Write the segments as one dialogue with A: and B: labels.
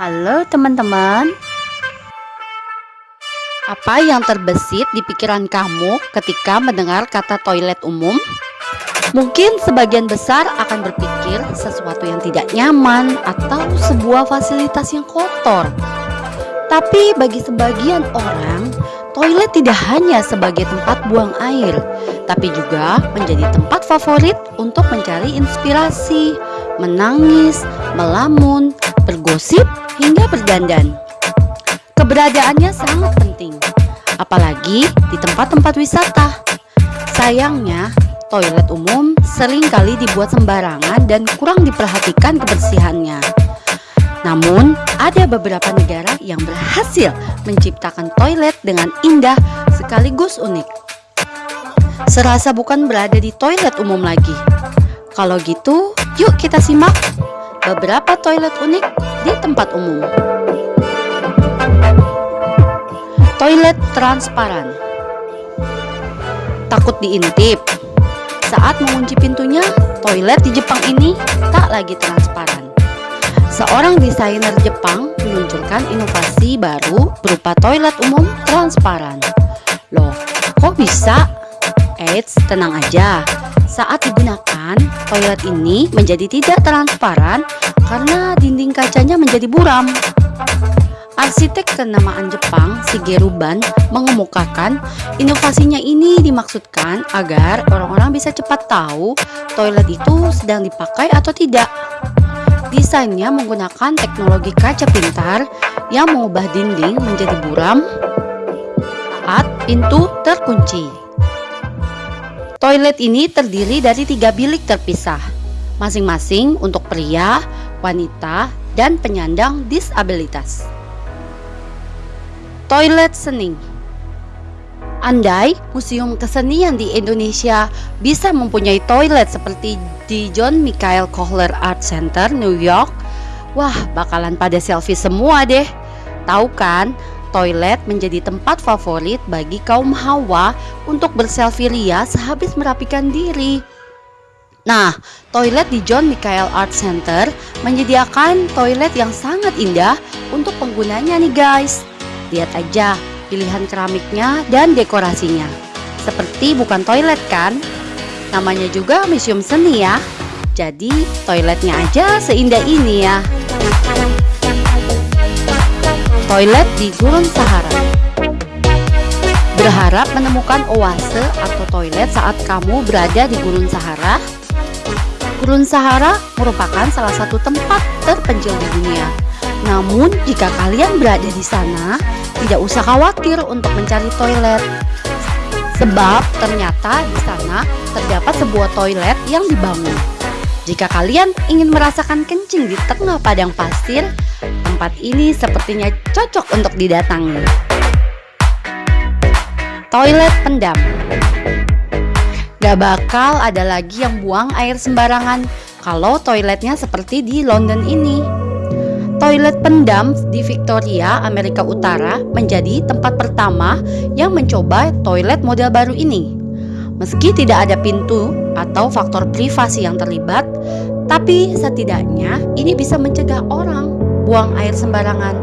A: Halo teman-teman Apa yang terbesit di pikiran kamu ketika mendengar kata toilet umum? Mungkin sebagian besar akan berpikir sesuatu yang tidak nyaman atau sebuah fasilitas yang kotor Tapi bagi sebagian orang, toilet tidak hanya sebagai tempat buang air Tapi juga menjadi tempat favorit untuk mencari inspirasi, menangis, melamun, bergosip, hingga berdandan. Keberadaannya sangat penting, apalagi di tempat-tempat wisata. Sayangnya, toilet umum sering kali dibuat sembarangan dan kurang diperhatikan kebersihannya. Namun, ada beberapa negara yang berhasil menciptakan toilet dengan indah sekaligus unik. Serasa bukan berada di toilet umum lagi. Kalau gitu, yuk kita simak beberapa toilet unik di tempat umum. Toilet transparan. Takut diintip. Saat mengunci pintunya, toilet di Jepang ini tak lagi transparan. Seorang desainer Jepang meluncurkan inovasi baru berupa toilet umum transparan. Loh, kok bisa? Eits, tenang aja. Saat digunakan, toilet ini menjadi tidak transparan karena dinding kacanya menjadi buram. Arsitek kenamaan Jepang, Shigeru Ban, mengemukakan inovasinya ini dimaksudkan agar orang-orang bisa cepat tahu toilet itu sedang dipakai atau tidak. Desainnya menggunakan teknologi kaca pintar yang mengubah dinding menjadi buram saat pintu terkunci. Toilet ini terdiri dari tiga bilik terpisah, masing-masing untuk pria, wanita, dan penyandang disabilitas. Toilet seni Andai museum kesenian di Indonesia bisa mempunyai toilet seperti di John Michael Kohler Art Center, New York, wah bakalan pada selfie semua deh. Tahu kan, Toilet menjadi tempat favorit bagi kaum hawa untuk berselfie ria sehabis merapikan diri. Nah, toilet di John Michael Art Center menyediakan toilet yang sangat indah untuk penggunanya nih guys. Lihat aja pilihan keramiknya dan dekorasinya. Seperti bukan toilet kan? Namanya juga museum seni ya. Jadi toiletnya aja seindah ini ya toilet di Gurun Sahara. Berharap menemukan oase atau toilet saat kamu berada di Gurun Sahara? Gurun Sahara merupakan salah satu tempat terpencil di dunia. Namun, jika kalian berada di sana, tidak usah khawatir untuk mencari toilet. Sebab ternyata di sana terdapat sebuah toilet yang dibangun. Jika kalian ingin merasakan kencing di tengah padang pasir, tempat ini sepertinya cocok untuk didatangi. Toilet pendam Gak bakal ada lagi yang buang air sembarangan kalau toiletnya seperti di London ini. Toilet pendam di Victoria, Amerika Utara menjadi tempat pertama yang mencoba toilet model baru ini. Meski tidak ada pintu atau faktor privasi yang terlibat, tapi setidaknya ini bisa mencegah orang buang air sembarangan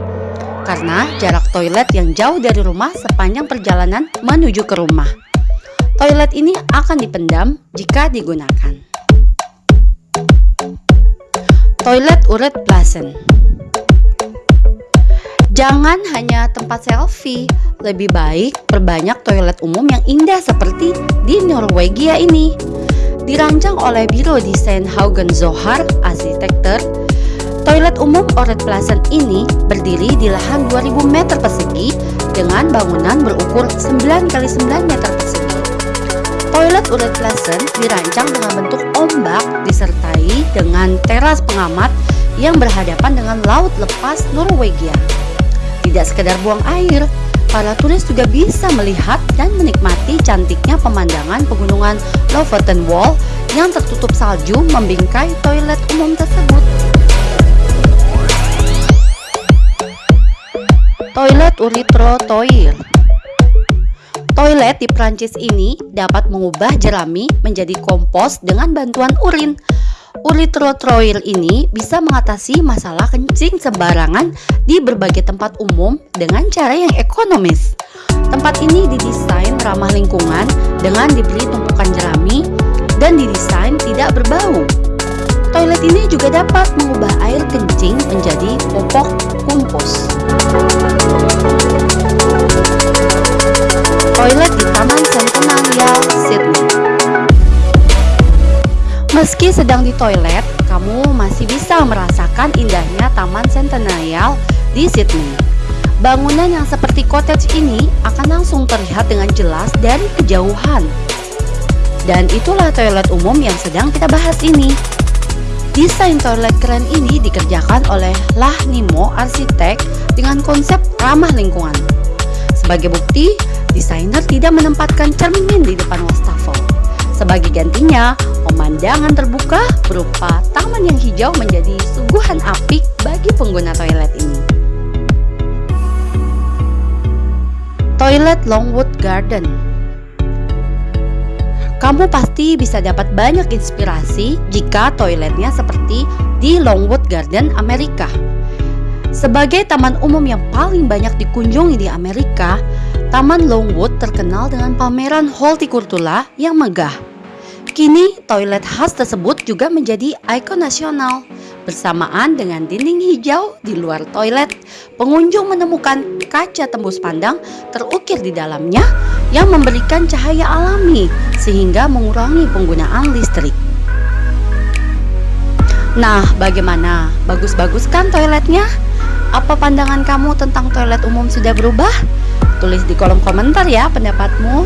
A: karena jarak toilet yang jauh dari rumah sepanjang perjalanan menuju ke rumah. Toilet ini akan dipendam jika digunakan. Toilet uret Plasen Jangan hanya tempat selfie, lebih baik perbanyak toilet umum yang indah seperti di Norwegia ini. Dirancang oleh Biro Desain Haugen Zohar, arsitektur Toilet umum Oret Plaza ini berdiri di lahan 2000 meter persegi dengan bangunan berukur 9 x 9 meter persegi. Toilet Oret Plaza dirancang dengan bentuk ombak disertai dengan teras pengamat yang berhadapan dengan laut lepas Norwegia. Tidak sekedar buang air, para turis juga bisa melihat dan menikmati cantiknya pemandangan pegunungan Lofoten Wall yang tertutup salju membingkai toilet umum tersebut. Toilet Toilet Toilet di Prancis ini dapat mengubah jerami menjadi kompos dengan bantuan urin. Uretrotroil ini bisa mengatasi masalah kencing sembarangan di berbagai tempat umum dengan cara yang ekonomis. Tempat ini didesain ramah lingkungan dengan diberi tumpukan jerami dan didesain tidak berbau. Toilet ini juga dapat mengubah air kencing menjadi popok kumpus. Toilet di Taman Centennial Sydney Meski sedang di toilet, kamu masih bisa merasakan indahnya Taman Centennial di Sydney. Bangunan yang seperti cottage ini akan langsung terlihat dengan jelas dari kejauhan. Dan itulah toilet umum yang sedang kita bahas ini. Desain toilet keren ini dikerjakan oleh Lah Nimo Arsitek dengan konsep ramah lingkungan. Sebagai bukti, desainer tidak menempatkan cermin di depan wastafel. Sebagai gantinya, pemandangan terbuka berupa taman yang hijau menjadi suguhan apik bagi pengguna toilet ini. Toilet Longwood Garden Kamu pasti bisa dapat banyak inspirasi jika toiletnya seperti di Longwood Garden, Amerika. Sebagai taman umum yang paling banyak dikunjungi di Amerika, Taman Longwood terkenal dengan pameran hortikultura yang megah. Kini, toilet khas tersebut juga menjadi ikon nasional. Bersamaan dengan dinding hijau di luar toilet, pengunjung menemukan kaca tembus pandang terukir di dalamnya yang memberikan cahaya alami sehingga mengurangi penggunaan listrik. Nah, bagaimana? Bagus-bagus kan toiletnya? Apa pandangan kamu tentang toilet umum sudah berubah? Tulis di kolom komentar ya pendapatmu.